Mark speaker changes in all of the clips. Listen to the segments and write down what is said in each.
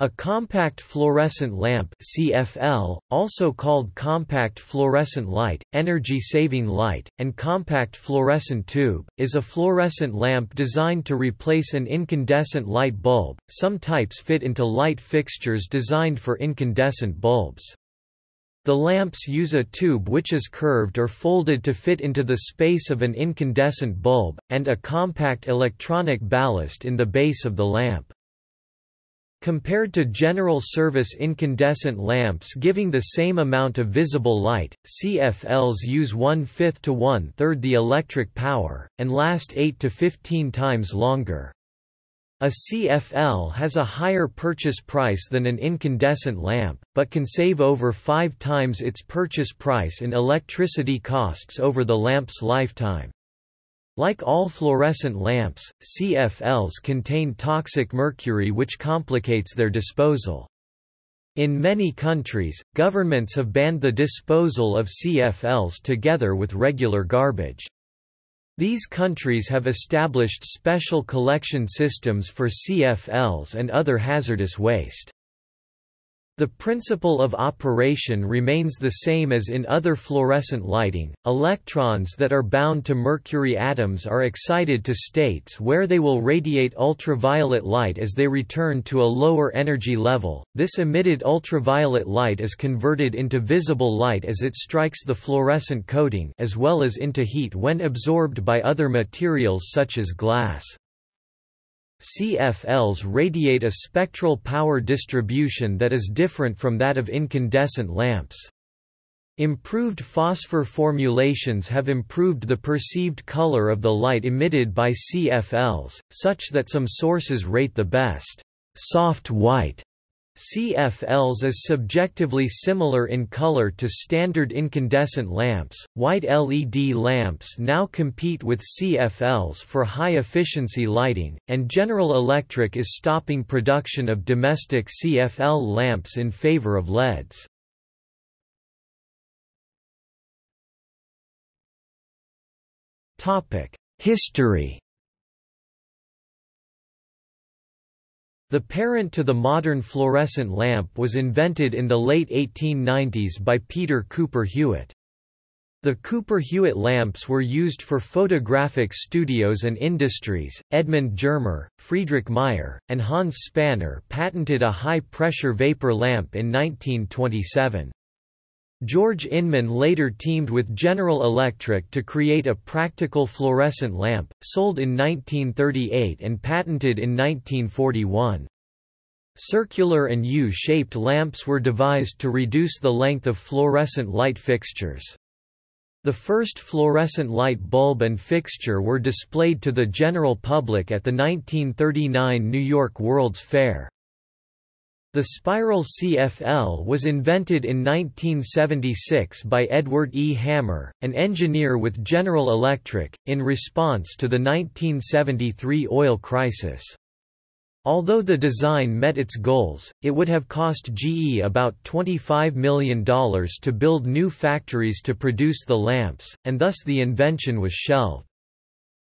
Speaker 1: A compact fluorescent lamp CFL, also called compact fluorescent light, energy-saving light, and compact fluorescent tube, is a fluorescent lamp designed to replace an incandescent light bulb. Some types fit into light fixtures designed for incandescent bulbs. The lamps use a tube which is curved or folded to fit into the space of an incandescent bulb, and a compact electronic ballast in the base of the lamp. Compared to general service incandescent lamps giving the same amount of visible light, CFLs use one-fifth to one-third the electric power, and last 8 to 15 times longer. A CFL has a higher purchase price than an incandescent lamp, but can save over five times its purchase price in electricity costs over the lamp's lifetime. Like all fluorescent lamps, CFLs contain toxic mercury which complicates their disposal. In many countries, governments have banned the disposal of CFLs together with regular garbage. These countries have established special collection systems for CFLs and other hazardous waste. The principle of operation remains the same as in other fluorescent lighting. Electrons that are bound to mercury atoms are excited to states where they will radiate ultraviolet light as they return to a lower energy level. This emitted ultraviolet light is converted into visible light as it strikes the fluorescent coating as well as into heat when absorbed by other materials such as glass. CFLs radiate a spectral power distribution that is different from that of incandescent lamps. Improved phosphor formulations have improved the perceived color of the light emitted by CFLs, such that some sources rate the best soft white CFLs is subjectively similar in color to standard incandescent lamps. White LED lamps now compete with CFLs for high efficiency lighting, and General Electric is stopping production of domestic CFL lamps in favor of LEDs. Topic: History The parent to the modern fluorescent lamp was invented in the late 1890s by Peter Cooper Hewitt. The Cooper Hewitt lamps were used for photographic studios and industries. Edmund Germer, Friedrich Meyer, and Hans Spanner patented a high pressure vapor lamp in 1927. George Inman later teamed with General Electric to create a practical fluorescent lamp, sold in 1938 and patented in 1941. Circular and U-shaped lamps were devised to reduce the length of fluorescent light fixtures. The first fluorescent light bulb and fixture were displayed to the general public at the 1939 New York World's Fair. The spiral CFL was invented in 1976 by Edward E. Hammer, an engineer with General Electric, in response to the 1973 oil crisis. Although the design met its goals, it would have cost GE about $25 million to build new factories to produce the lamps, and thus the invention was shelved.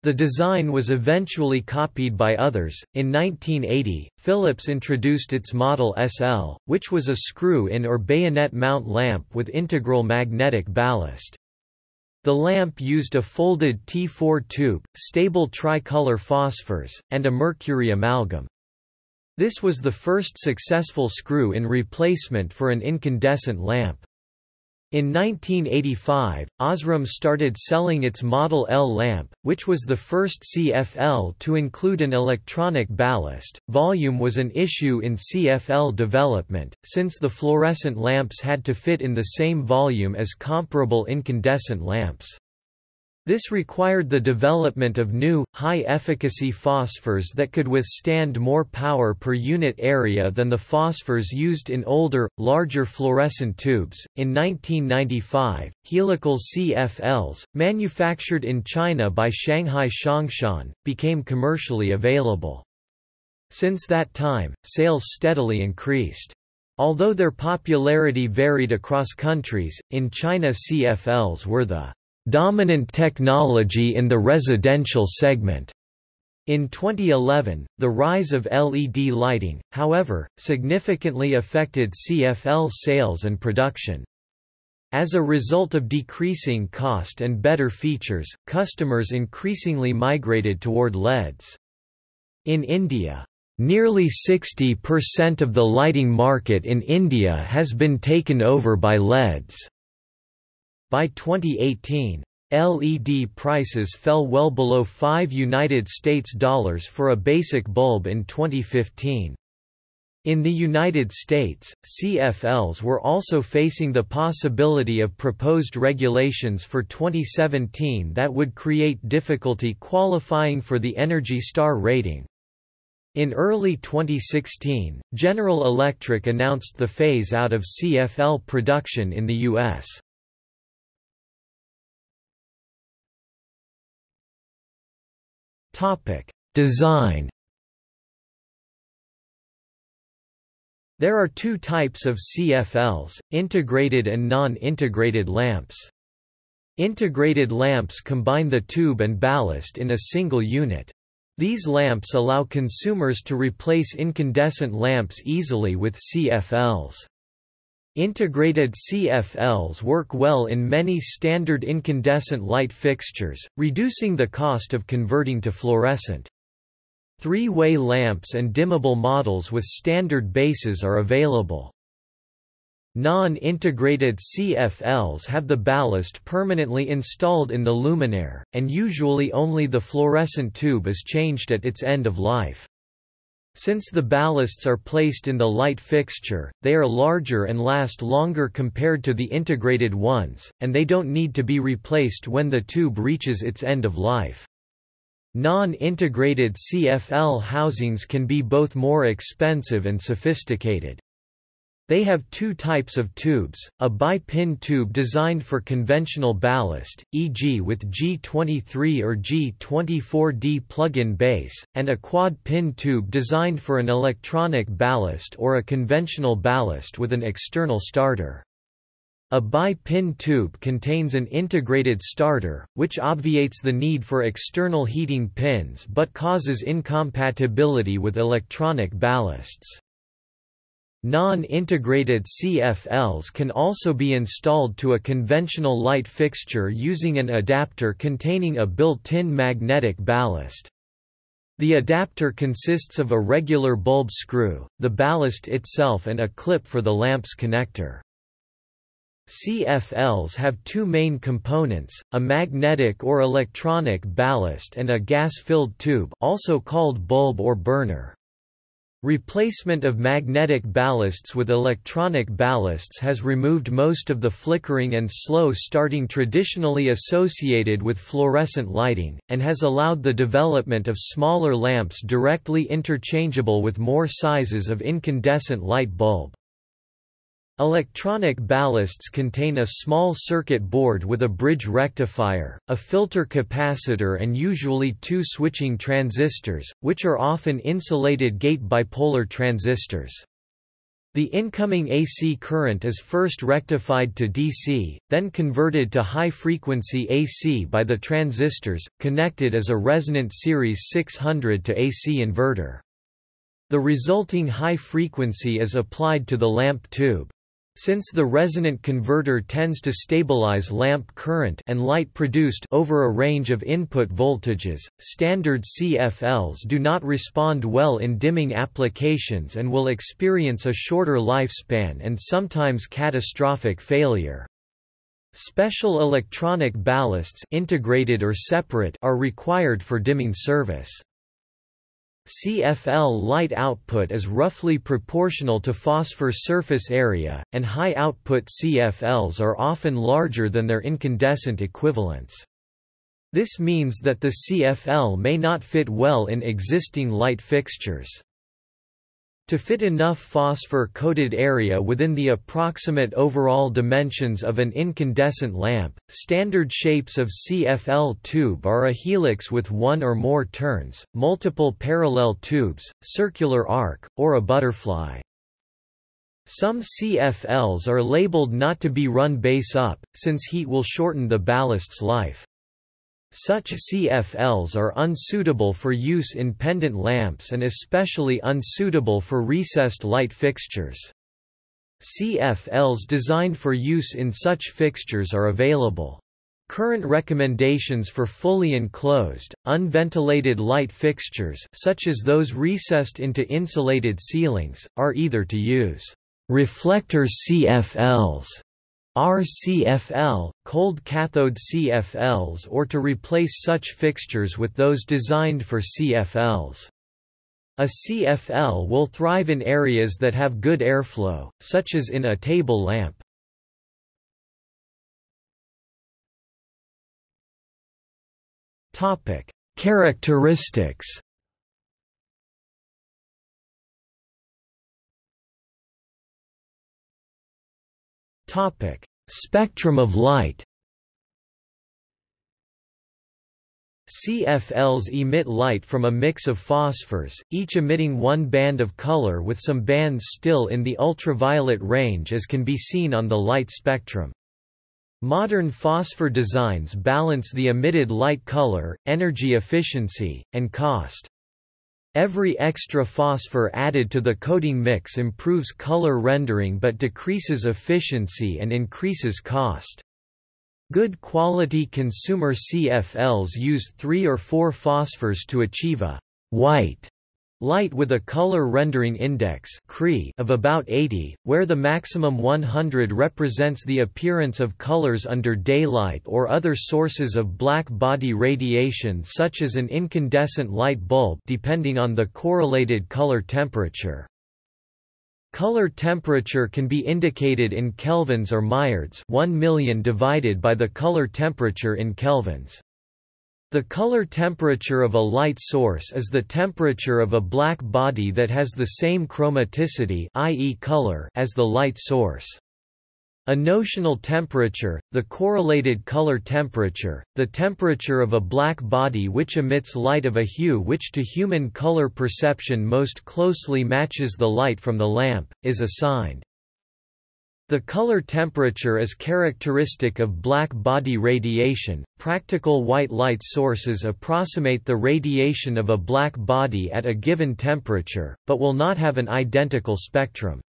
Speaker 1: The design was eventually copied by others. In 1980, Philips introduced its Model SL, which was a screw-in or bayonet mount lamp with integral magnetic ballast. The lamp used a folded T4 tube, stable tricolor phosphors, and a mercury amalgam. This was the first successful screw-in replacement for an incandescent lamp. In 1985, Osram started selling its Model L lamp, which was the first CFL to include an electronic ballast. Volume was an issue in CFL development, since the fluorescent lamps had to fit in the same volume as comparable incandescent lamps. This required the development of new, high-efficacy phosphors that could withstand more power per unit area than the phosphors used in older, larger fluorescent tubes. In 1995, helical CFLs, manufactured in China by Shanghai Xiangshan, became commercially available. Since that time, sales steadily increased. Although their popularity varied across countries, in China CFLs were the dominant technology in the residential segment. In 2011, the rise of LED lighting, however, significantly affected CFL sales and production. As a result of decreasing cost and better features, customers increasingly migrated toward LEDs. In India, nearly 60% of the lighting market in India has been taken over by LEDs. By 2018, LED prices fell well below 5 United States dollars for a basic bulb in 2015. In the United States, CFLs were also facing the possibility of proposed regulations for 2017 that would create difficulty qualifying for the Energy Star rating. In early 2016, General Electric announced the phase-out of CFL production in the U.S. Design There are two types of CFLs, integrated and non-integrated lamps. Integrated lamps combine the tube and ballast in a single unit. These lamps allow consumers to replace incandescent lamps easily with CFLs. Integrated CFLs work well in many standard incandescent light fixtures, reducing the cost of converting to fluorescent. Three-way lamps and dimmable models with standard bases are available. Non-integrated CFLs have the ballast permanently installed in the luminaire, and usually only the fluorescent tube is changed at its end of life. Since the ballasts are placed in the light fixture, they are larger and last longer compared to the integrated ones, and they don't need to be replaced when the tube reaches its end of life. Non-integrated CFL housings can be both more expensive and sophisticated. They have two types of tubes, a bi-pin tube designed for conventional ballast, e.g. with G23 or G24D plug-in base, and a quad-pin tube designed for an electronic ballast or a conventional ballast with an external starter. A bi-pin tube contains an integrated starter, which obviates the need for external heating pins but causes incompatibility with electronic ballasts. Non-integrated CFLs can also be installed to a conventional light fixture using an adapter containing a built-in magnetic ballast. The adapter consists of a regular bulb screw, the ballast itself and a clip for the lamp's connector. CFLs have two main components, a magnetic or electronic ballast and a gas-filled tube also called bulb or burner. Replacement of magnetic ballasts with electronic ballasts has removed most of the flickering and slow starting traditionally associated with fluorescent lighting, and has allowed the development of smaller lamps directly interchangeable with more sizes of incandescent light bulb. Electronic ballasts contain a small circuit board with a bridge rectifier, a filter capacitor and usually two switching transistors, which are often insulated gate bipolar transistors. The incoming AC current is first rectified to DC, then converted to high-frequency AC by the transistors, connected as a resonant series 600 to AC inverter. The resulting high frequency is applied to the lamp tube. Since the resonant converter tends to stabilize lamp current and light produced over a range of input voltages, standard CFLs do not respond well in dimming applications and will experience a shorter lifespan and sometimes catastrophic failure. Special electronic ballasts integrated or separate are required for dimming service. CFL light output is roughly proportional to phosphor surface area, and high-output CFLs are often larger than their incandescent equivalents. This means that the CFL may not fit well in existing light fixtures. To fit enough phosphor-coated area within the approximate overall dimensions of an incandescent lamp, standard shapes of CFL tube are a helix with one or more turns, multiple parallel tubes, circular arc, or a butterfly. Some CFLs are labeled not to be run base up, since heat will shorten the ballast's life. Such CFLs are unsuitable for use in pendant lamps and especially unsuitable for recessed light fixtures. CFLs designed for use in such fixtures are available. Current recommendations for fully enclosed, unventilated light fixtures such as those recessed into insulated ceilings, are either to use reflector CFLs RCFL, cold cathode CFLs or to replace such fixtures with those designed for CFLs. A CFL will thrive in areas that have good airflow, such as in a table lamp. Characteristics Topic: Spectrum of light. CFLs emit light from a mix of phosphors, each emitting one band of color with some bands still in the ultraviolet range as can be seen on the light spectrum. Modern phosphor designs balance the emitted light color, energy efficiency, and cost. Every extra phosphor added to the coating mix improves color rendering but decreases efficiency and increases cost. Good quality consumer CFLs use three or four phosphors to achieve a white Light with a color rendering index of about 80, where the maximum 100 represents the appearance of colors under daylight or other sources of black body radiation such as an incandescent light bulb depending on the correlated color temperature. Color temperature can be indicated in kelvins or mireds 1 million divided by the color temperature in kelvins. The color temperature of a light source is the temperature of a black body that has the same chromaticity i.e. color as the light source. A notional temperature, the correlated color temperature, the temperature of a black body which emits light of a hue which to human color perception most closely matches the light from the lamp, is assigned. The color temperature is characteristic of black body radiation. Practical white light sources approximate the radiation of a black body at a given temperature, but will not have an identical spectrum.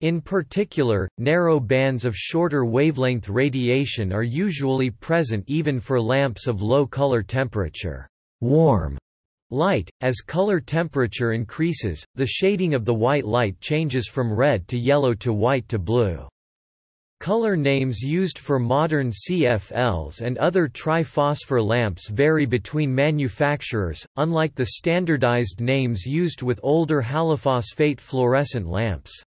Speaker 1: In particular, narrow bands of shorter wavelength radiation are usually present even for lamps of low color temperature. Warm Light, as color temperature increases, the shading of the white light changes from red to yellow to white to blue. Color names used for modern CFLs and other triphosphor lamps vary between manufacturers, unlike the standardized names used with older halophosphate fluorescent lamps.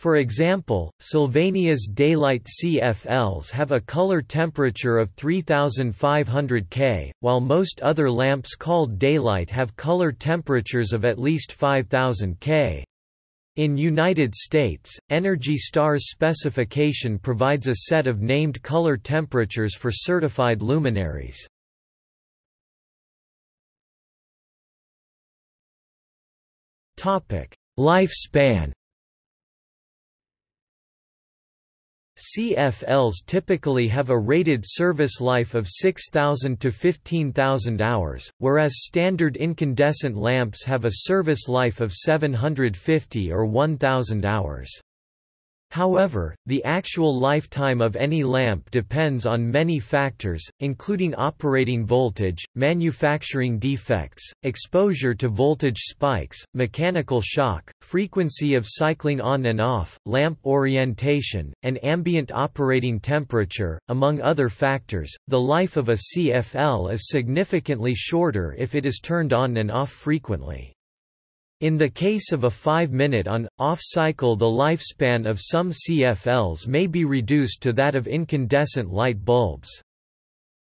Speaker 1: For example, Sylvania's daylight CFLs have a color temperature of 3500 K, while most other lamps called daylight have color temperatures of at least 5000 K. In United States, Energy Star's specification provides a set of named color temperatures for certified luminaires. Lifespan CFLs typically have a rated service life of 6,000 to 15,000 hours, whereas standard incandescent lamps have a service life of 750 or 1,000 hours. However, the actual lifetime of any lamp depends on many factors, including operating voltage, manufacturing defects, exposure to voltage spikes, mechanical shock, frequency of cycling on and off, lamp orientation, and ambient operating temperature, among other factors. The life of a CFL is significantly shorter if it is turned on and off frequently. In the case of a 5-minute on-off cycle the lifespan of some CFLs may be reduced to that of incandescent light bulbs.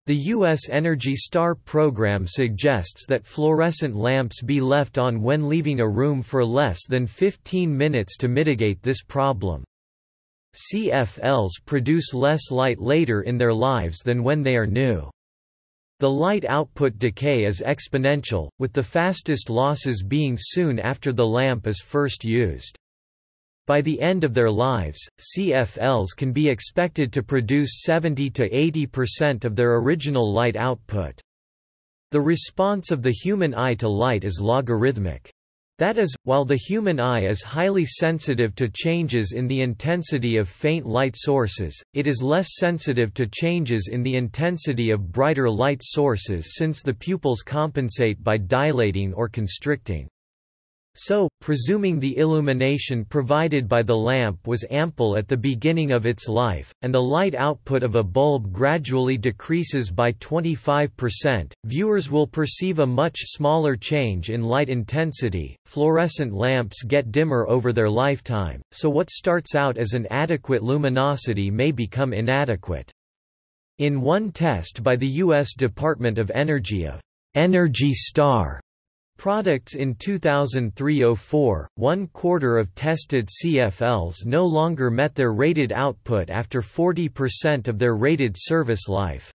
Speaker 1: The U.S. Energy Star program suggests that fluorescent lamps be left on when leaving a room for less than 15 minutes to mitigate this problem. CFLs produce less light later in their lives than when they are new. The light output decay is exponential, with the fastest losses being soon after the lamp is first used. By the end of their lives, CFLs can be expected to produce 70 to 80% of their original light output. The response of the human eye to light is logarithmic. That is, while the human eye is highly sensitive to changes in the intensity of faint light sources, it is less sensitive to changes in the intensity of brighter light sources since the pupils compensate by dilating or constricting. So, presuming the illumination provided by the lamp was ample at the beginning of its life, and the light output of a bulb gradually decreases by 25%, viewers will perceive a much smaller change in light intensity. Fluorescent lamps get dimmer over their lifetime, so what starts out as an adequate luminosity may become inadequate. In one test by the U.S. Department of Energy of Energy Star Products in 2003–04, one quarter of tested CFLs no longer met their rated output after 40% of their rated service life.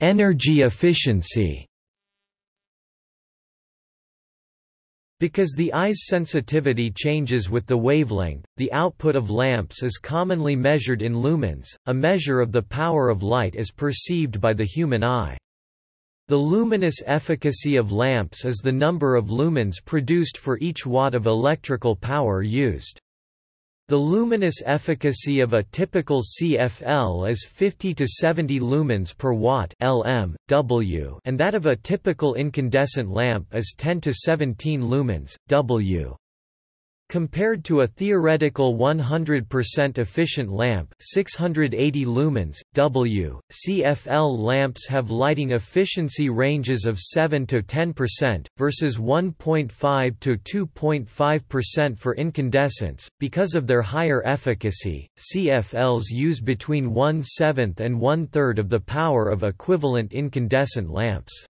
Speaker 1: Energy efficiency Because the eye's sensitivity changes with the wavelength, the output of lamps is commonly measured in lumens, a measure of the power of light as perceived by the human eye. The luminous efficacy of lamps is the number of lumens produced for each watt of electrical power used. The luminous efficacy of a typical CFL is 50 to 70 lumens per watt (lm, W), and that of a typical incandescent lamp is 10 to 17 lumens (W). Compared to a theoretical 100% efficient lamp 680 lumens, W, CFL lamps have lighting efficiency ranges of 7 to 10%, versus 1.5 to 2.5% for incandescents. Because of their higher efficacy, CFLs use between one-seventh and one-third of the power of equivalent incandescent lamps.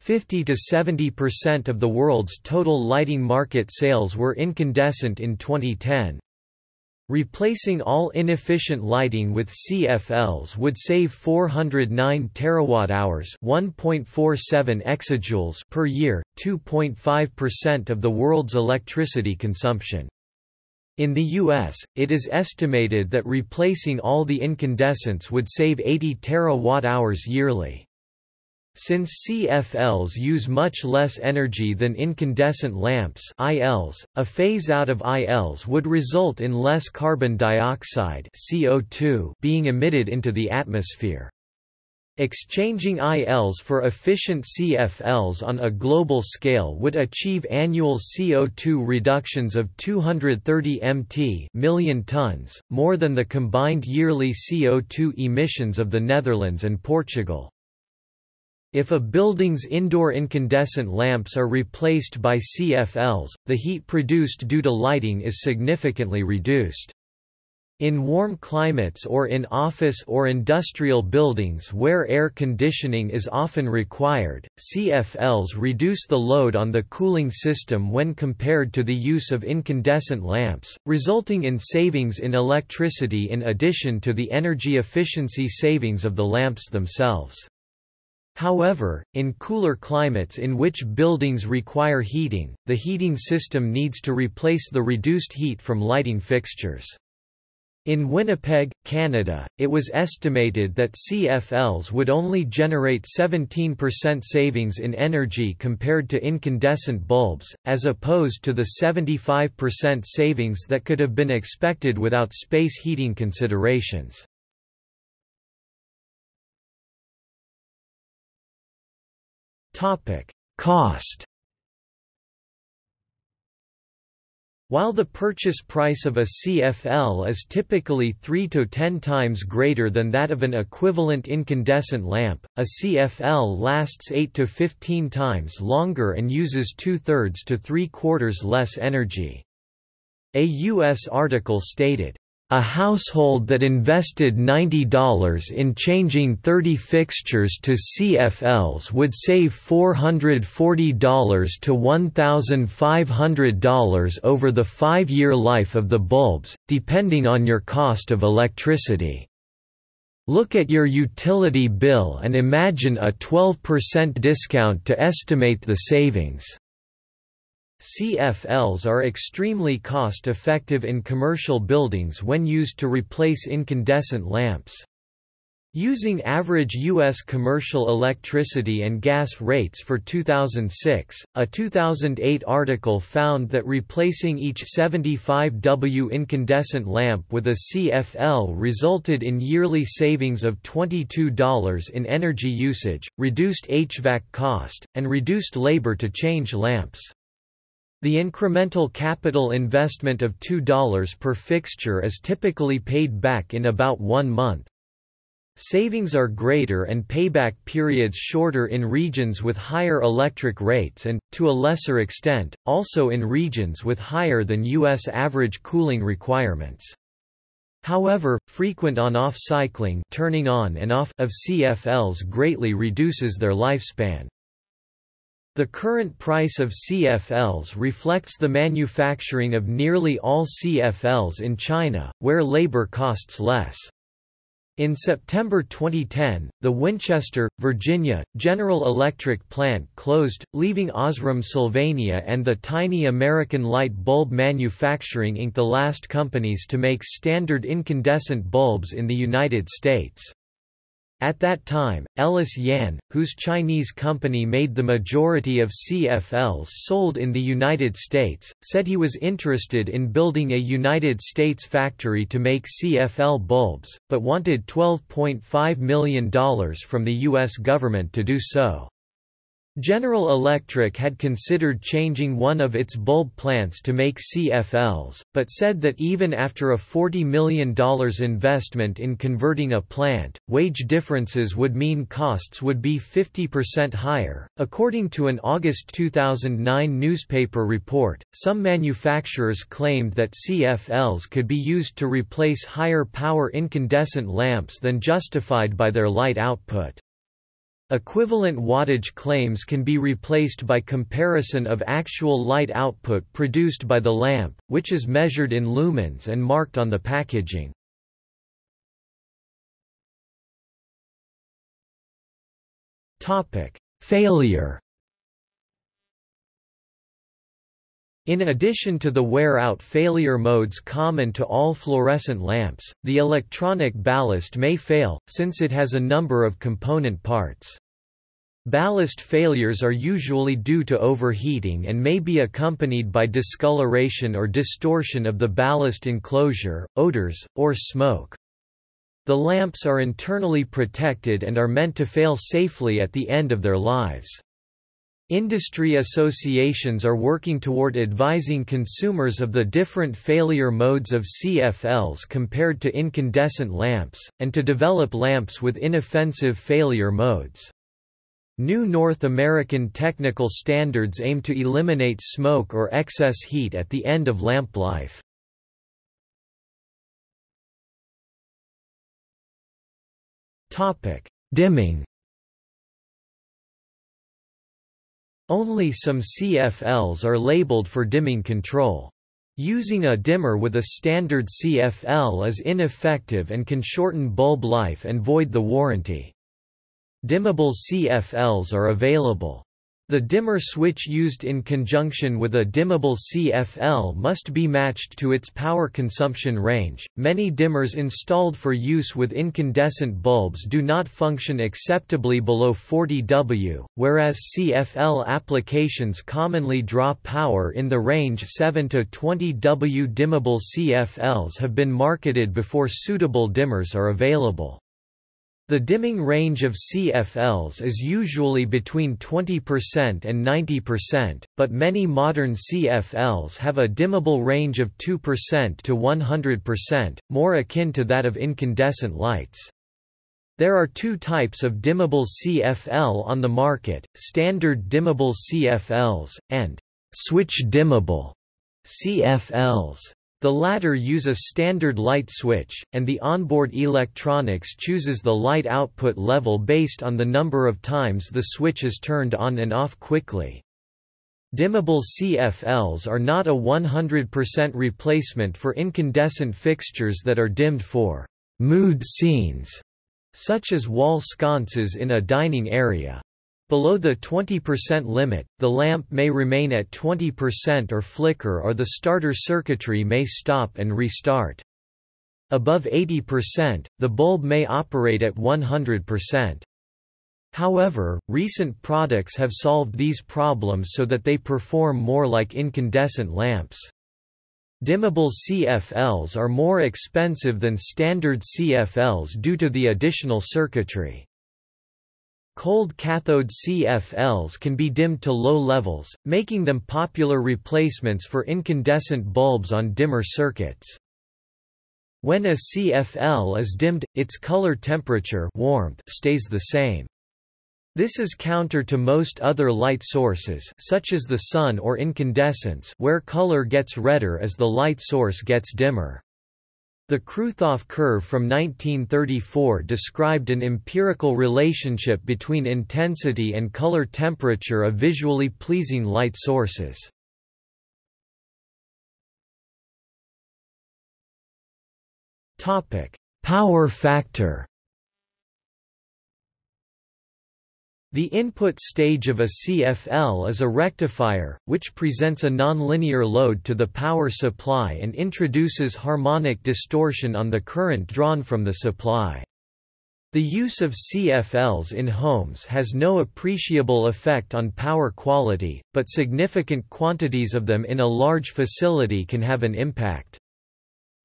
Speaker 1: 50 to 70% of the world's total lighting market sales were incandescent in 2010. Replacing all inefficient lighting with CFLs would save 409 terawatt-hours, 1.47 exajoules per year, 2.5% of the world's electricity consumption. In the US, it is estimated that replacing all the incandescents would save 80 terawatt-hours yearly. Since CFLs use much less energy than incandescent lamps ILs, a phase-out of ILs would result in less carbon dioxide CO2 being emitted into the atmosphere. Exchanging ILs for efficient CFLs on a global scale would achieve annual CO2 reductions of 230 mt million tons, more than the combined yearly CO2 emissions of the Netherlands and Portugal. If a building's indoor incandescent lamps are replaced by CFLs, the heat produced due to lighting is significantly reduced. In warm climates or in office or industrial buildings where air conditioning is often required, CFLs reduce the load on the cooling system when compared to the use of incandescent lamps, resulting in savings in electricity in addition to the energy efficiency savings of the lamps themselves. However, in cooler climates in which buildings require heating, the heating system needs to replace the reduced heat from lighting fixtures. In Winnipeg, Canada, it was estimated that CFLs would only generate 17% savings in energy compared to incandescent bulbs, as opposed to the 75% savings that could have been expected without space heating considerations. Topic: Cost. While the purchase price of a CFL is typically 3 to 10 times greater than that of an equivalent incandescent lamp, a CFL lasts 8 to 15 times longer and uses two-thirds to three-quarters less energy. A U.S. article stated, a household that invested $90 in changing 30 fixtures to CFLs would save $440 to $1,500 over the five-year life of the bulbs, depending on your cost of electricity. Look at your utility bill and imagine a 12% discount to estimate the savings. CFLs are extremely cost-effective in commercial buildings when used to replace incandescent lamps. Using average U.S. commercial electricity and gas rates for 2006, a 2008 article found that replacing each 75W incandescent lamp with a CFL resulted in yearly savings of $22 in energy usage, reduced HVAC cost, and reduced labor to change lamps. The incremental capital investment of $2 per fixture is typically paid back in about one month. Savings are greater and payback periods shorter in regions with higher electric rates and, to a lesser extent, also in regions with higher than U.S. average cooling requirements. However, frequent on-off cycling turning on and off of CFLs greatly reduces their lifespan. The current price of CFLs reflects the manufacturing of nearly all CFLs in China, where labor costs less. In September 2010, the Winchester, Virginia, General Electric plant closed, leaving Osram Sylvania and the tiny American Light Bulb Manufacturing Inc. the last companies to make standard incandescent bulbs in the United States. At that time, Ellis Yan, whose Chinese company made the majority of CFLs sold in the United States, said he was interested in building a United States factory to make CFL bulbs, but wanted $12.5 million from the U.S. government to do so. General Electric had considered changing one of its bulb plants to make CFLs, but said that even after a $40 million investment in converting a plant, wage differences would mean costs would be 50% higher. According to an August 2009 newspaper report, some manufacturers claimed that CFLs could be used to replace higher power incandescent lamps than justified by their light output. Equivalent wattage claims can be replaced by comparison of actual light output produced by the lamp, which is measured in lumens and marked on the packaging. Failure In addition to the wear-out failure modes common to all fluorescent lamps, the electronic ballast may fail, since it has a number of component parts. Ballast failures are usually due to overheating and may be accompanied by discoloration or distortion of the ballast enclosure, odors, or smoke. The lamps are internally protected and are meant to fail safely at the end of their lives. Industry associations are working toward advising consumers of the different failure modes of CFLs compared to incandescent lamps, and to develop lamps with inoffensive failure modes. New North American technical standards aim to eliminate smoke or excess heat at the end of lamp life. Dimming Only some CFLs are labeled for dimming control. Using a dimmer with a standard CFL is ineffective and can shorten bulb life and void the warranty. Dimmable CFLs are available. The dimmer switch used in conjunction with a dimmable CFL must be matched to its power consumption range. Many dimmers installed for use with incandescent bulbs do not function acceptably below 40 W, whereas CFL applications commonly draw power in the range 7 to 20 W. Dimmable CFLs have been marketed before suitable dimmers are available. The dimming range of CFLs is usually between 20% and 90%, but many modern CFLs have a dimmable range of 2% to 100%, more akin to that of incandescent lights. There are two types of dimmable CFL on the market, standard dimmable CFLs, and switch dimmable CFLs. The latter use a standard light switch, and the onboard electronics chooses the light output level based on the number of times the switch is turned on and off quickly. Dimmable CFLs are not a 100% replacement for incandescent fixtures that are dimmed for mood scenes such as wall sconces in a dining area. Below the 20% limit, the lamp may remain at 20% or flicker or the starter circuitry may stop and restart. Above 80%, the bulb may operate at 100%. However, recent products have solved these problems so that they perform more like incandescent lamps. Dimmable CFLs are more expensive than standard CFLs due to the additional circuitry. Cold cathode CFLs can be dimmed to low levels, making them popular replacements for incandescent bulbs on dimmer circuits. When a CFL is dimmed, its color temperature warmth stays the same. This is counter to most other light sources such as the sun or incandescence where color gets redder as the light source gets dimmer. The Kruithof curve from 1934 described an empirical relationship between intensity and color temperature of visually pleasing light sources. Power factor The input stage of a CFL is a rectifier, which presents a nonlinear load to the power supply and introduces harmonic distortion on the current drawn from the supply. The use of CFLs in homes has no appreciable effect on power quality, but significant quantities of them in a large facility can have an impact.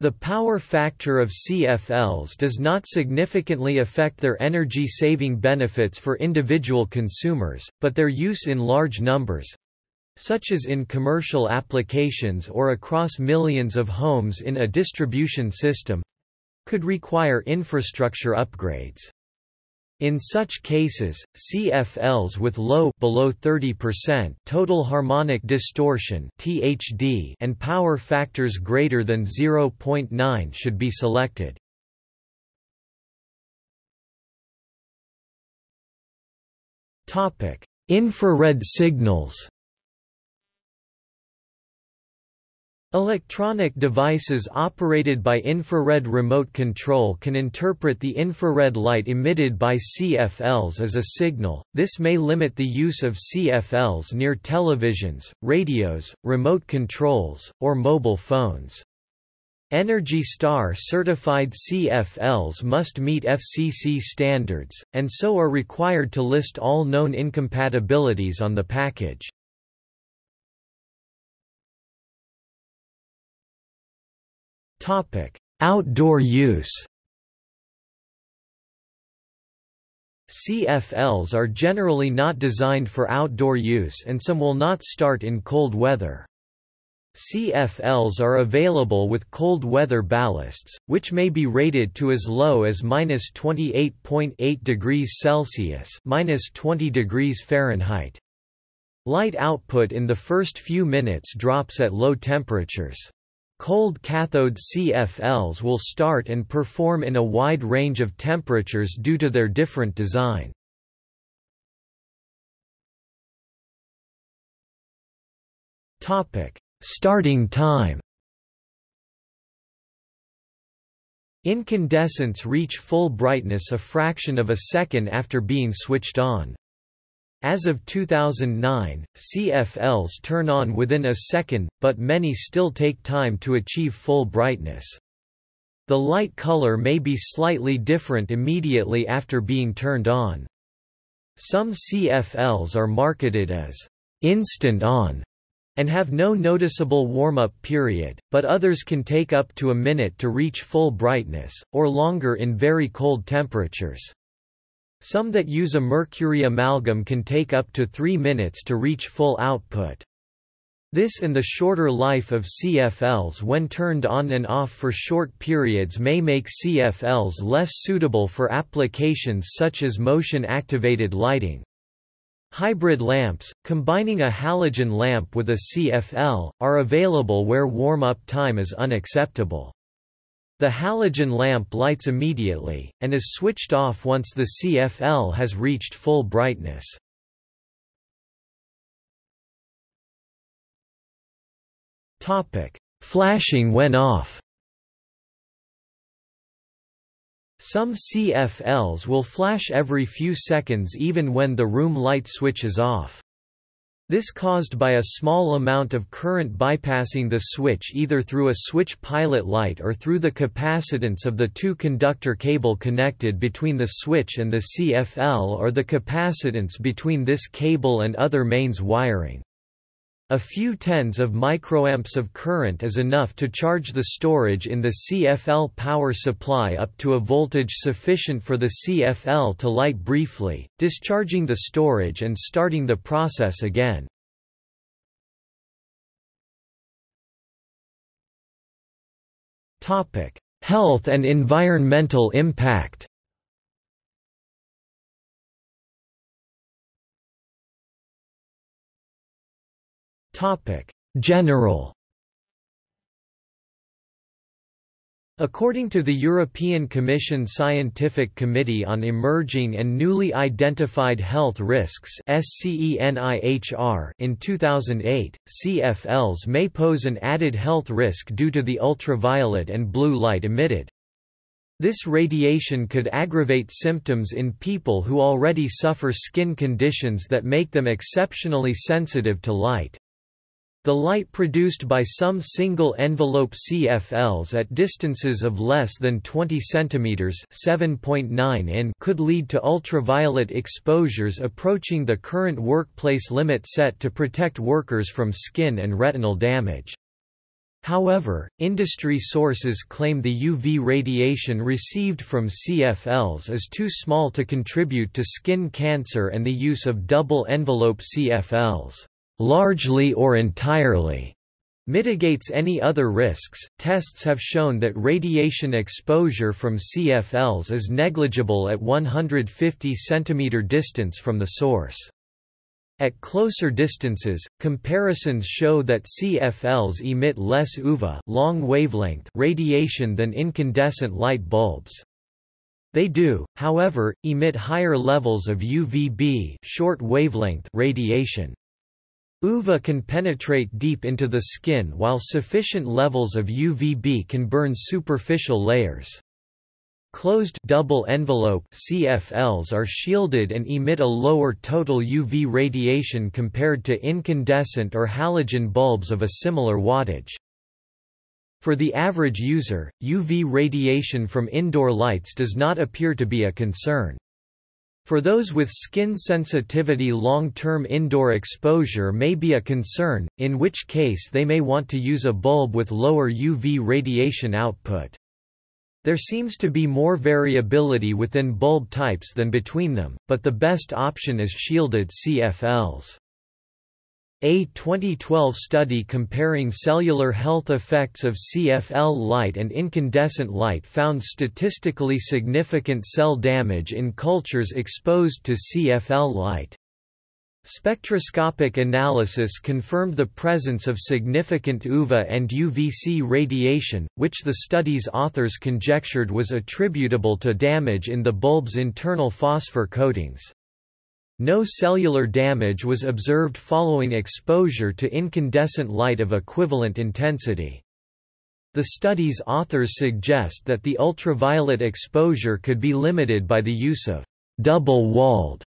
Speaker 1: The power factor of CFLs does not significantly affect their energy-saving benefits for individual consumers, but their use in large numbers—such as in commercial applications or across millions of homes in a distribution system—could require infrastructure upgrades. In such cases, CFLs with low below 30% total harmonic distortion (THD) and power factors greater than 0.9 should be selected. Topic: Infrared signals. Electronic devices operated by infrared remote control can interpret the infrared light emitted by CFLs as a signal, this may limit the use of CFLs near televisions, radios, remote controls, or mobile phones. Energy Star certified CFLs must meet FCC standards, and so are required to list all known incompatibilities on the package. Outdoor use. CFLs are generally not designed for outdoor use and some will not start in cold weather. CFLs are available with cold weather ballasts, which may be rated to as low as minus 28.8 degrees Celsius minus 20 degrees Fahrenheit. Light output in the first few minutes drops at low temperatures. Cold cathode CFLs will start and perform in a wide range of temperatures due to their different design. Starting time Incandescents reach full brightness a fraction of a second after being switched on. As of 2009, CFLs turn on within a second, but many still take time to achieve full brightness. The light color may be slightly different immediately after being turned on. Some CFLs are marketed as instant on and have no noticeable warm-up period, but others can take up to a minute to reach full brightness, or longer in very cold temperatures. Some that use a mercury amalgam can take up to 3 minutes to reach full output. This and the shorter life of CFLs when turned on and off for short periods may make CFLs less suitable for applications such as motion-activated lighting. Hybrid lamps, combining a halogen lamp with a CFL, are available where warm-up time is unacceptable. The halogen lamp lights immediately, and is switched off once the CFL has reached full brightness. Flashing when off Some CFLs will flash every few seconds even when the room light switch is off. This caused by a small amount of current bypassing the switch either through a switch pilot light or through the capacitance of the two-conductor cable connected between the switch and the CFL or the capacitance between this cable and other mains wiring. A few tens of microamps of current is enough to charge the storage in the CFL power supply up to a voltage sufficient for the CFL to light briefly, discharging the storage and starting the process again. Health and environmental impact Topic: General According to the European Commission Scientific Committee on Emerging and Newly Identified Health Risks in 2008, CFLs may pose an added health risk due to the ultraviolet and blue light emitted. This radiation could aggravate symptoms in people who already suffer skin conditions that make them exceptionally sensitive to light. The light produced by some single-envelope CFLs at distances of less than 20 cm (7.9 in) could lead to ultraviolet exposures approaching the current workplace limit set to protect workers from skin and retinal damage. However, industry sources claim the UV radiation received from CFLs is too small to contribute to skin cancer and the use of double-envelope CFLs largely or entirely mitigates any other risks. Tests have shown that radiation exposure from CFLs is negligible at 150 cm distance from the source. At closer distances, comparisons show that CFLs emit less UVA long wavelength radiation than incandescent light bulbs. They do, however, emit higher levels of UVB short wavelength radiation. UVA can penetrate deep into the skin while sufficient levels of UVB can burn superficial layers. Closed double envelope CFLs are shielded and emit a lower total UV radiation compared to incandescent or halogen bulbs of a similar wattage. For the average user, UV radiation from indoor lights does not appear to be a concern. For those with skin sensitivity long-term indoor exposure may be a concern, in which case they may want to use a bulb with lower UV radiation output. There seems to be more variability within bulb types than between them, but the best option is shielded CFLs. A 2012 study comparing cellular health effects of CFL light and incandescent light found statistically significant cell damage in cultures exposed to CFL light. Spectroscopic analysis confirmed the presence of significant UVA and UVC radiation, which the study's authors conjectured was attributable to damage in the bulb's internal phosphor coatings. No cellular damage was observed following exposure to incandescent light of equivalent intensity. The study's authors suggest that the ultraviolet exposure could be limited by the use of double-walled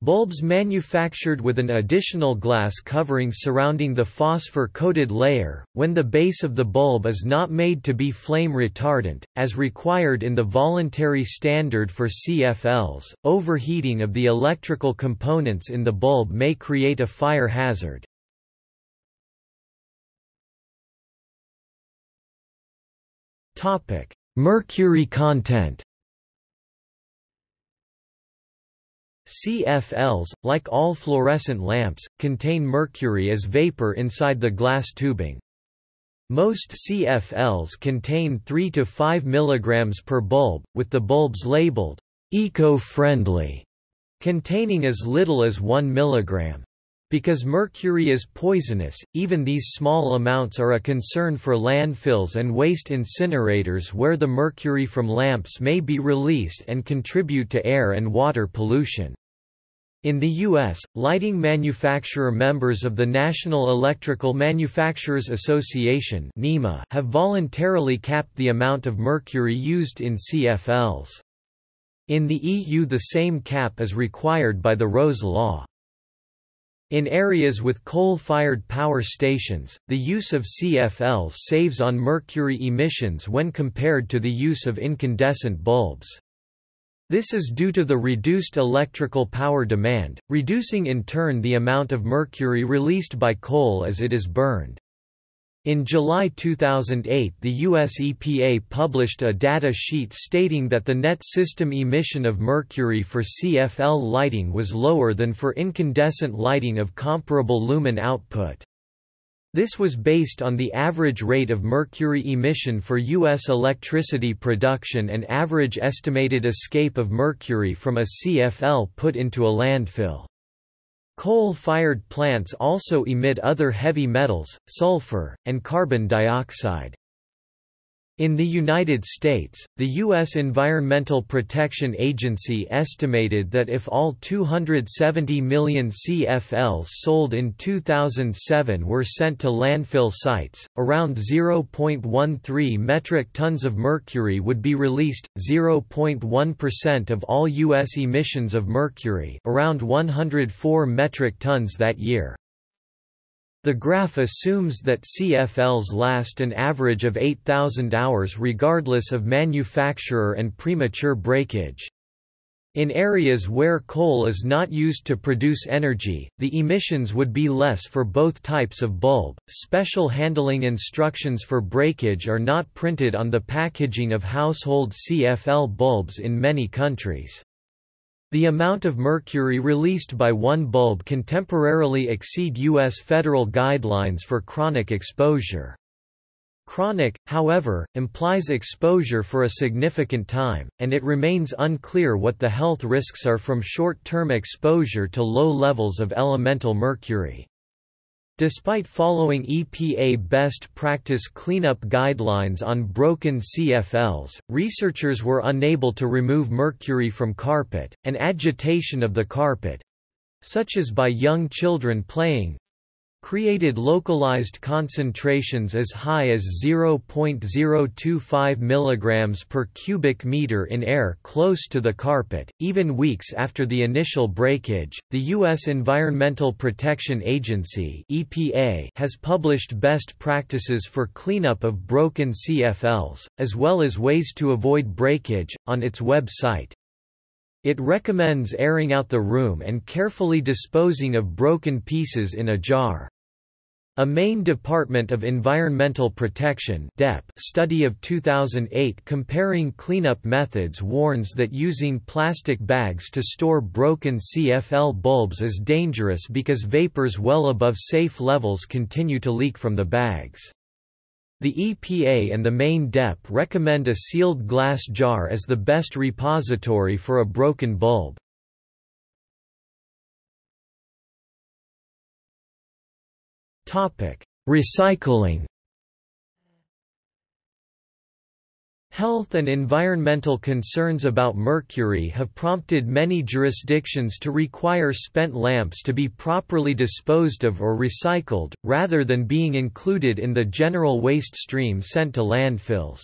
Speaker 1: Bulbs manufactured with an additional glass covering surrounding the phosphor-coated layer, when the base of the bulb is not made to be flame retardant, as required in the voluntary standard for CFLs, overheating of the electrical components in the bulb may create a fire hazard. Mercury content CFLs, like all fluorescent lamps, contain mercury as vapor inside the glass tubing. Most CFLs contain 3 to 5 mg per bulb, with the bulbs labeled eco-friendly, containing as little as 1 mg. Because mercury is poisonous, even these small amounts are a concern for landfills and waste incinerators where the mercury from lamps may be released and contribute to air and water pollution. In the U.S., lighting manufacturer members of the National Electrical Manufacturers Association NEMA, have voluntarily capped the amount of mercury used in CFLs. In the EU the same cap is required by the RoHS Law. In areas with coal-fired power stations, the use of CFLs saves on mercury emissions when compared to the use of incandescent bulbs. This is due to the reduced electrical power demand, reducing in turn the amount of mercury released by coal as it is burned. In July 2008 the US EPA published a data sheet stating that the net system emission of mercury for CFL lighting was lower than for incandescent lighting of comparable lumen output. This was based on the average rate of mercury emission for U.S. electricity production and average estimated escape of mercury from a CFL put into a landfill. Coal-fired plants also emit other heavy metals, sulfur, and carbon dioxide. In the United States, the U.S. Environmental Protection Agency estimated that if all 270 million CFLs sold in 2007 were sent to landfill sites, around 0.13 metric tons of mercury would be released, 0.1% of all U.S. emissions of mercury around 104 metric tons that year. The graph assumes that CFLs last an average of 8,000 hours regardless of manufacturer and premature breakage. In areas where coal is not used to produce energy, the emissions would be less for both types of bulb. Special handling instructions for breakage are not printed on the packaging of household CFL bulbs in many countries. The amount of mercury released by one bulb can temporarily exceed U.S. federal guidelines for chronic exposure. Chronic, however, implies exposure for a significant time, and it remains unclear what the health risks are from short-term exposure to low levels of elemental mercury. Despite following EPA best practice cleanup guidelines on broken CFLs, researchers were unable to remove mercury from carpet, and agitation of the carpet—such as by young children playing, created localized concentrations as high as 0.025 mg per cubic meter in air close to the carpet. Even weeks after the initial breakage, the U.S. Environmental Protection Agency (EPA) has published best practices for cleanup of broken CFLs, as well as ways to avoid breakage, on its website. It recommends airing out the room and carefully disposing of broken pieces in a jar. A Maine Department of Environmental Protection study of 2008 comparing cleanup methods warns that using plastic bags to store broken CFL bulbs is dangerous because vapors well above safe levels continue to leak from the bags. The EPA and the Maine DEP recommend a sealed glass jar as the best repository for a broken bulb. Recycling Health and environmental concerns about mercury have prompted many jurisdictions to require spent lamps to be properly disposed of or recycled, rather than being included in the general waste stream sent to landfills.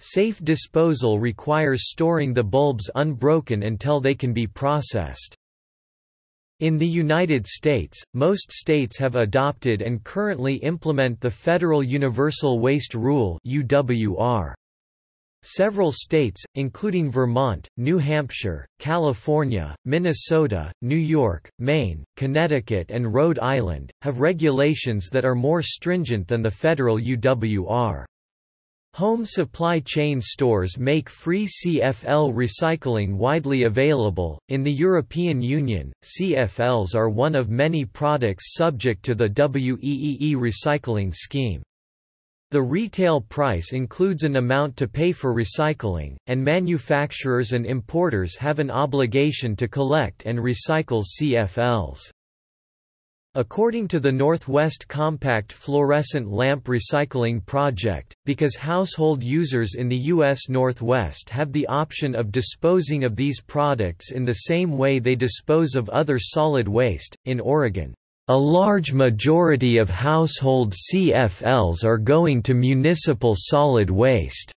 Speaker 1: Safe disposal requires storing the bulbs unbroken until they can be processed. In the United States, most states have adopted and currently implement the Federal Universal Waste Rule UWR. Several states, including Vermont, New Hampshire, California, Minnesota, New York, Maine, Connecticut and Rhode Island, have regulations that are more stringent than the federal UWR. Home supply chain stores make free CFL recycling widely available. In the European Union, CFLs are one of many products subject to the WEEE recycling scheme. The retail price includes an amount to pay for recycling, and manufacturers and importers have an obligation to collect and recycle CFLs. According to the Northwest Compact Fluorescent Lamp Recycling Project, because household users in the U.S. Northwest have the option of disposing of these products in the same way they dispose of other solid waste, in Oregon, a large majority of household CFLs are going to municipal solid waste.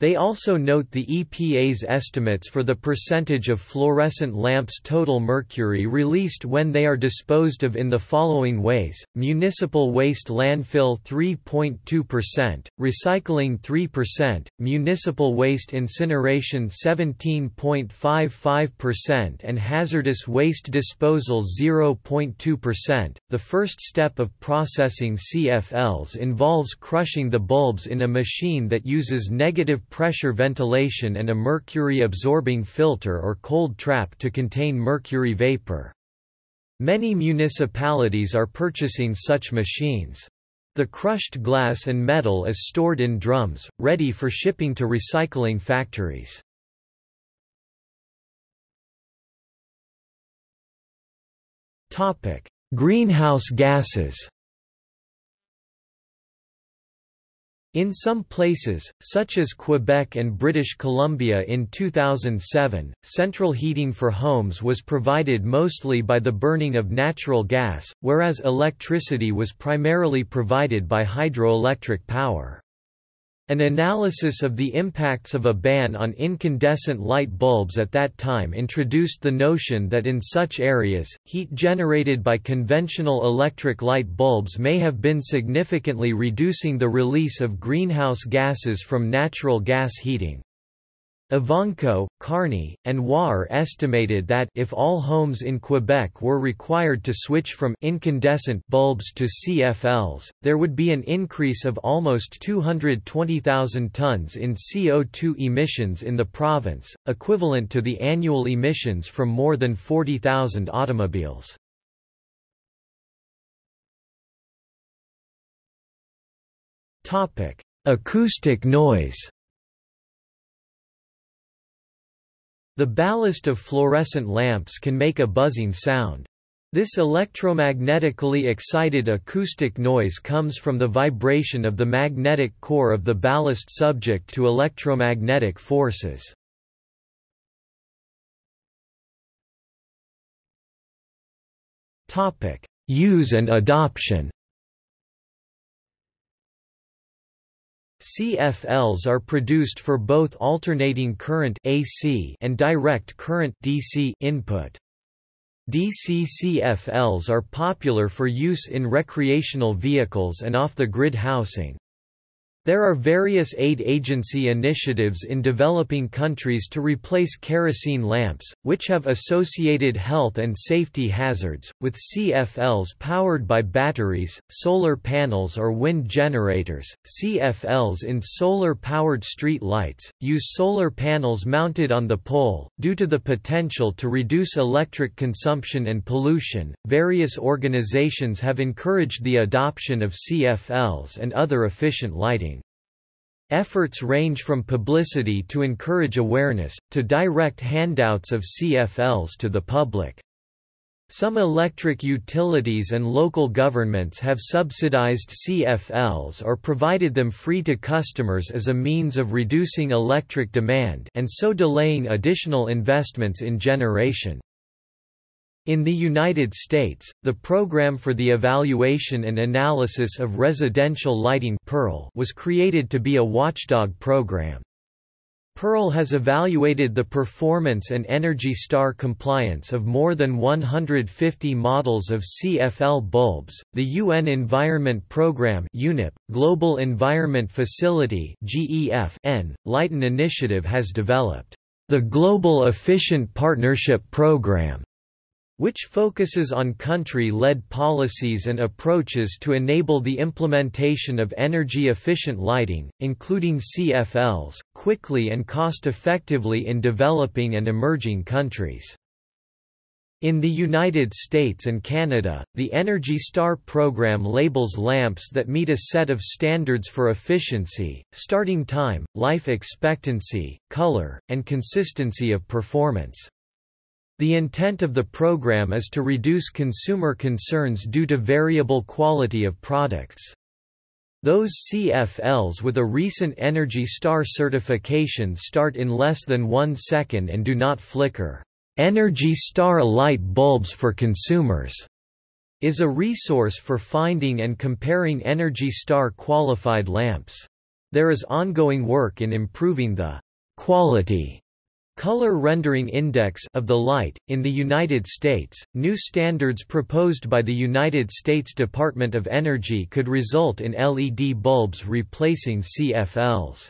Speaker 1: They also note the EPA's estimates for the percentage of fluorescent lamps' total mercury released when they are disposed of in the following ways, municipal waste landfill 3.2%, recycling 3%, municipal waste incineration 17.55% and hazardous waste disposal 0.2%. The first step of processing CFLs involves crushing the bulbs in a machine that uses negative pressure ventilation and a mercury-absorbing filter or cold trap to contain mercury vapor. Many municipalities are purchasing such machines. The crushed glass and metal is stored in drums, ready for shipping to recycling factories. Greenhouse gases In some places, such as Quebec and British Columbia in 2007, central heating for homes was provided mostly by the burning of natural gas, whereas electricity was primarily provided by hydroelectric power. An analysis of the impacts of a ban on incandescent light bulbs at that time introduced the notion that in such areas, heat generated by conventional electric light bulbs may have been significantly reducing the release of greenhouse gases from natural gas heating. Ivanco, Karney, and Waugher estimated that if all homes in Quebec were required to switch from incandescent bulbs to CFLs, there would be an increase of almost 220,000 tons in CO2 emissions in the province, equivalent to the annual emissions from more than 40,000 automobiles. Acoustic noise The ballast of fluorescent lamps can make a buzzing sound. This electromagnetically excited acoustic noise comes from the vibration of the magnetic core of the ballast subject to electromagnetic forces. Use and adoption CFLs are produced for both alternating current AC and direct current DC input. DC CFLs are popular for use in recreational vehicles and off-the-grid housing. There are various aid agency initiatives in developing countries to replace kerosene lamps, which have associated health and safety hazards, with CFLs powered by batteries, solar panels or wind generators. CFLs in solar powered street lights use solar panels mounted on the pole. Due to the potential to reduce electric consumption and pollution, various organizations have encouraged the adoption of CFLs and other efficient lighting. Efforts range from publicity to encourage awareness, to direct handouts of CFLs to the public. Some electric utilities and local governments have subsidized CFLs or provided them free to customers as a means of reducing electric demand and so delaying additional investments in generation. In the United States, the Program for the Evaluation and Analysis of Residential Lighting was created to be a watchdog program. PEARL has evaluated the performance and Energy Star compliance of more than 150 models of CFL bulbs. The UN Environment Programme (UNEP), Global Environment Facility (GEF) Lighten Initiative has developed the Global Efficient Partnership Programme which focuses on country-led policies and approaches to enable the implementation of energy-efficient lighting, including CFLs, quickly and cost-effectively in developing and emerging countries. In the United States and Canada, the Energy Star program labels lamps that meet a set of standards for efficiency, starting time, life expectancy, color, and consistency of performance. The intent of the program is to reduce consumer concerns due to variable quality of products. Those CFLs with a recent Energy Star certification start in less than one second and do not flicker. Energy Star light bulbs for consumers is a resource for finding and comparing Energy Star qualified lamps. There is ongoing work in improving the quality color rendering index of the light. In the United States, new standards proposed by the United States Department of Energy could result in LED bulbs replacing CFLs.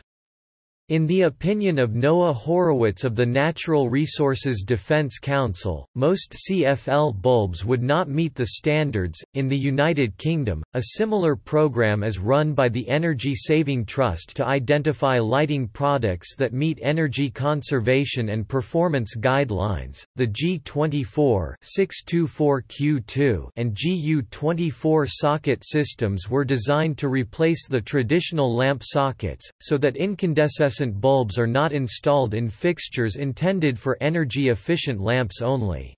Speaker 1: In the opinion of Noah Horowitz of the Natural Resources Defense Council, most CFL bulbs would not meet the standards. In the United Kingdom, a similar program is run by the Energy Saving Trust to identify lighting products that meet energy conservation and performance guidelines. The G24 624Q2 and GU24 socket systems were designed to replace the traditional lamp sockets, so that incandescent bulbs are not installed in fixtures intended for energy-efficient lamps only.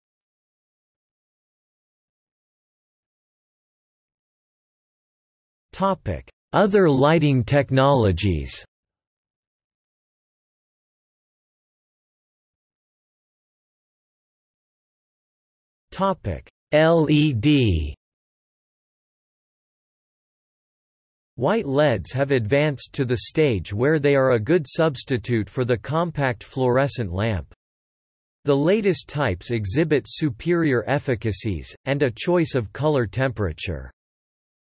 Speaker 1: Topic Other lighting technologies LED White LEDs have advanced to the stage where they are a good substitute for the compact fluorescent lamp. The latest types exhibit superior efficacies, and a choice of color temperature.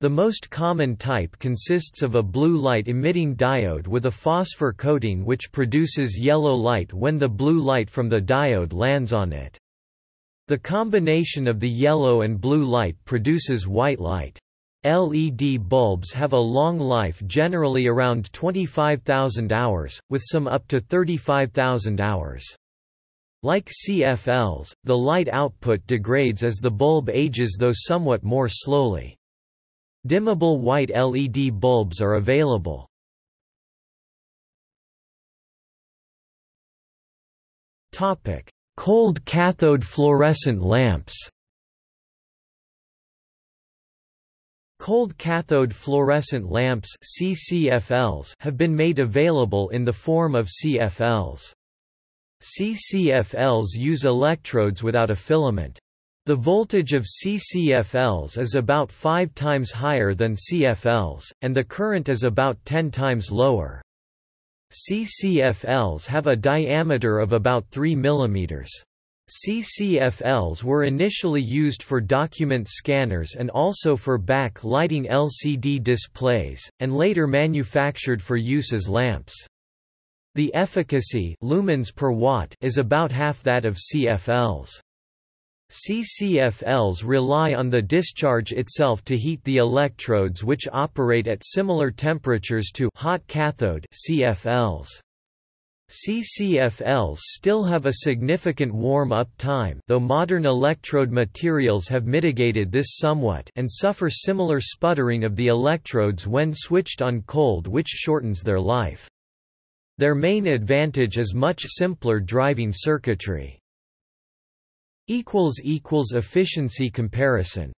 Speaker 1: The most common type consists of a blue light-emitting diode with a phosphor coating which produces yellow light when the blue light from the diode lands on it. The combination of the yellow and blue light produces white light. LED bulbs have a long life generally around 25,000 hours, with some up to 35,000 hours. Like CFLs, the light output degrades as the bulb ages though somewhat more slowly. Dimmable white LED bulbs are available. Cold cathode fluorescent lamps Cold cathode fluorescent lamps CCFLs have been made available in the form of CFLs. CCFLs use electrodes without a filament. The voltage of CCFLs is about 5 times higher than CFLs, and the current is about 10 times lower. CCFLs have a diameter of about 3 mm. CCFLs were initially used for document scanners and also for back-lighting LCD displays, and later manufactured for use as lamps. The efficacy lumens per watt is about half that of CFLs. CCFLs rely on the discharge itself to heat the electrodes which operate at similar temperatures to hot cathode CFLs. CCFLs still have a significant warm-up time though modern electrode materials have mitigated this somewhat and suffer similar sputtering of the electrodes when switched on cold which shortens their life. Their main advantage is much simpler driving circuitry. Efficiency comparison